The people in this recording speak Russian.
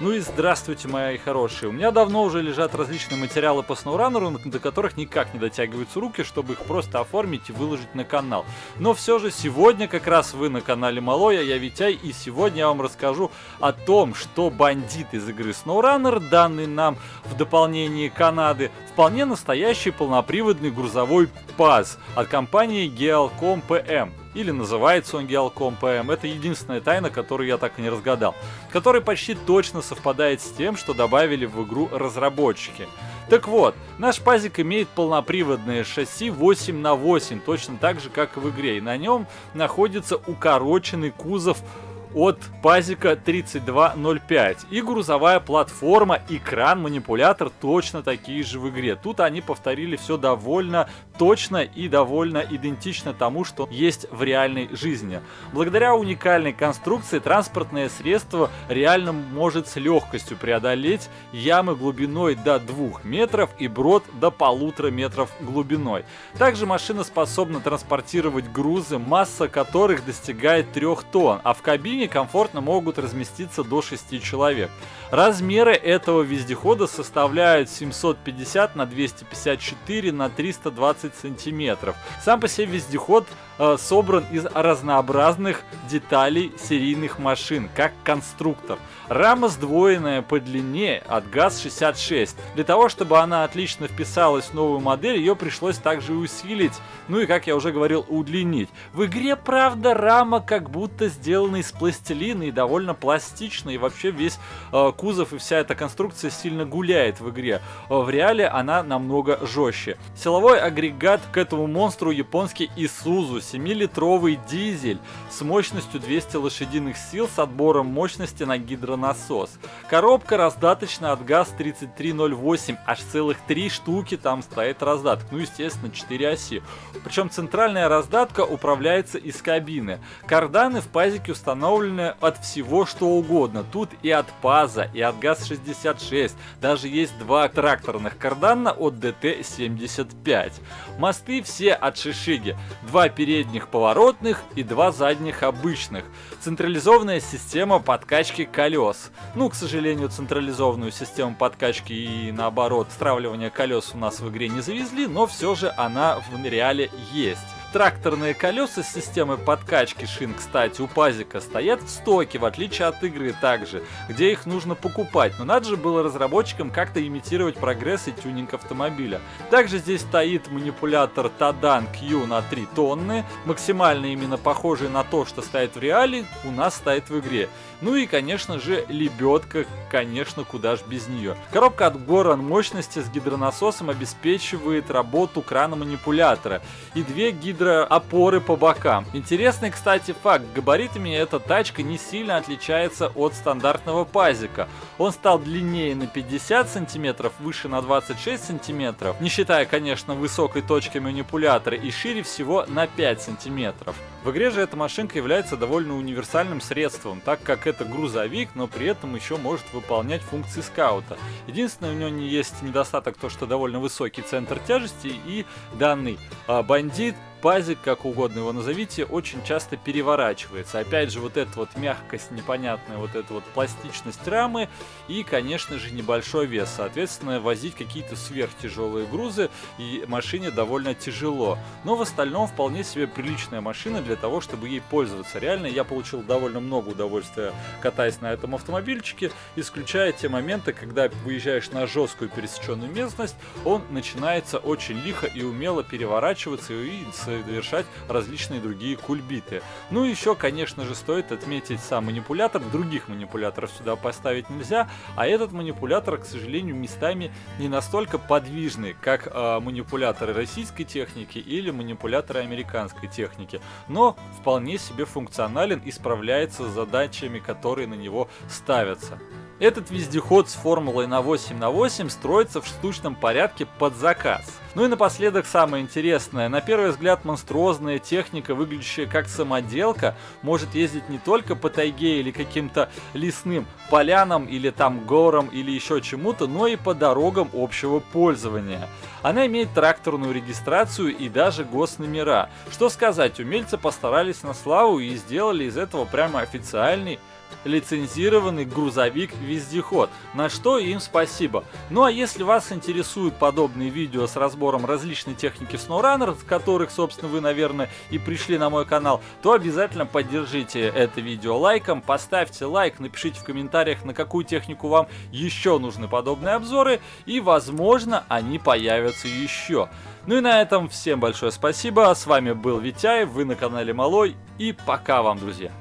Ну и здравствуйте, мои хорошие. У меня давно уже лежат различные материалы по SnowRunner, до которых никак не дотягиваются руки, чтобы их просто оформить и выложить на канал. Но все же сегодня как раз вы на канале Малоя, я Витяй, и сегодня я вам расскажу о том, что бандит из игры SnowRunner, данный нам в дополнении Канады, вполне настоящий полноприводный грузовой ПАЗ от компании Gealcom PM или называется он Gealcom PM, это единственная тайна, которую я так и не разгадал, который почти точно совпадает с тем, что добавили в игру разработчики. Так вот, наш пазик имеет полноприводное шасси 8 на 8 точно так же, как и в игре, и на нем находится укороченный кузов от пазика 3205. И грузовая платформа, экран, манипулятор точно такие же в игре. Тут они повторили все довольно точно и довольно идентично тому, что есть в реальной жизни. Благодаря уникальной конструкции транспортное средство реально может с легкостью преодолеть ямы глубиной до 2 метров и брод до полутора метров глубиной. Также машина способна транспортировать грузы, масса которых достигает 3 тонн, а в кабине кабине комфортно могут разместиться до 6 человек. Размеры этого вездехода составляют 750 на 254 на 320 сантиметров. Сам по себе вездеход э, собран из разнообразных деталей серийных машин, как конструктор. Рама сдвоенная по длине от ГАЗ-66. Для того, чтобы она отлично вписалась в новую модель, ее пришлось также усилить, ну и, как я уже говорил, удлинить. В игре, правда, рама как будто сделана из пластилина и довольно пластична, и вообще весь э, кузов и вся эта конструкция сильно гуляет в игре. Э, в реале она намного жестче. Силовой агрегат к этому монстру японский Isuzu, 7-литровый дизель с мощностью 200 лошадиных сил с отбором мощности на гидро насос. Коробка раздаточная от ГАЗ-3308, аж целых три штуки там стоит раздаток, ну естественно 4 оси. Причем центральная раздатка управляется из кабины. Карданы в пазике установлены от всего что угодно, тут и от ПАЗа, и от ГАЗ-66, даже есть два тракторных кардана от ДТ-75. Мосты все от Шишиги, два передних поворотных и два задних обычных. Централизованная система подкачки колес. Ну, к сожалению, централизованную систему подкачки и наоборот стравливания колес у нас в игре не завезли, но все же она в реале есть. Тракторные колеса с системой подкачки шин, кстати, у Пазика стоят в стоке, в отличие от игры также, где их нужно покупать, но надо же было разработчикам как-то имитировать прогресс и тюнинг автомобиля. Также здесь стоит манипулятор Тадан Q на 3 тонны, максимально именно похожий на то, что стоит в реале, у нас стоит в игре. Ну и, конечно же, лебедка, конечно, куда ж без нее. Коробка от Горан мощности с гидронасосом обеспечивает работу крана манипулятора и две гидро гидроопоры по бокам. Интересный, кстати, факт. Габаритами эта тачка не сильно отличается от стандартного пазика. Он стал длиннее на 50 сантиметров, выше на 26 сантиметров, не считая, конечно, высокой точки манипулятора, и шире всего на 5 сантиметров. В игре же эта машинка является довольно универсальным средством, так как это грузовик, но при этом еще может выполнять функции скаута. Единственное, у него не есть недостаток то, что довольно высокий центр тяжести и данный а, бандит пазик, как угодно его назовите, очень часто переворачивается. Опять же, вот эта вот мягкость непонятная, вот эта вот пластичность рамы и, конечно же, небольшой вес. Соответственно, возить какие-то сверхтяжелые грузы и машине довольно тяжело. Но в остальном вполне себе приличная машина для того, чтобы ей пользоваться. Реально, я получил довольно много удовольствия, катаясь на этом автомобильчике, исключая те моменты, когда выезжаешь на жесткую пересеченную местность, он начинается очень лихо и умело переворачиваться и совершать различные другие кульбиты. Ну и еще, конечно же, стоит отметить сам манипулятор. Других манипуляторов сюда поставить нельзя, а этот манипулятор, к сожалению, местами не настолько подвижный, как э, манипуляторы российской техники или манипуляторы американской техники, но вполне себе функционален и справляется с задачами, которые на него ставятся. Этот вездеход с формулой на 8 на 8 строится в штучном порядке под заказ. Ну и напоследок самое интересное. На первый взгляд монструозная техника, выглядящая как самоделка, может ездить не только по тайге или каким-то лесным полянам или там горам или еще чему-то, но и по дорогам общего пользования. Она имеет тракторную регистрацию и даже госномера. Что сказать, умельцы постарались на славу и сделали из этого прямо официальный лицензированный грузовик-вездеход, на что им спасибо. Ну а если вас интересуют подобные видео с разбором различной техники SnowRunner, с которых, собственно, вы, наверное, и пришли на мой канал, то обязательно поддержите это видео лайком, поставьте лайк, напишите в комментариях, на какую технику вам еще нужны подобные обзоры, и, возможно, они появятся еще. Ну и на этом всем большое спасибо, с вами был Витяев, вы на канале Малой, и пока вам, друзья!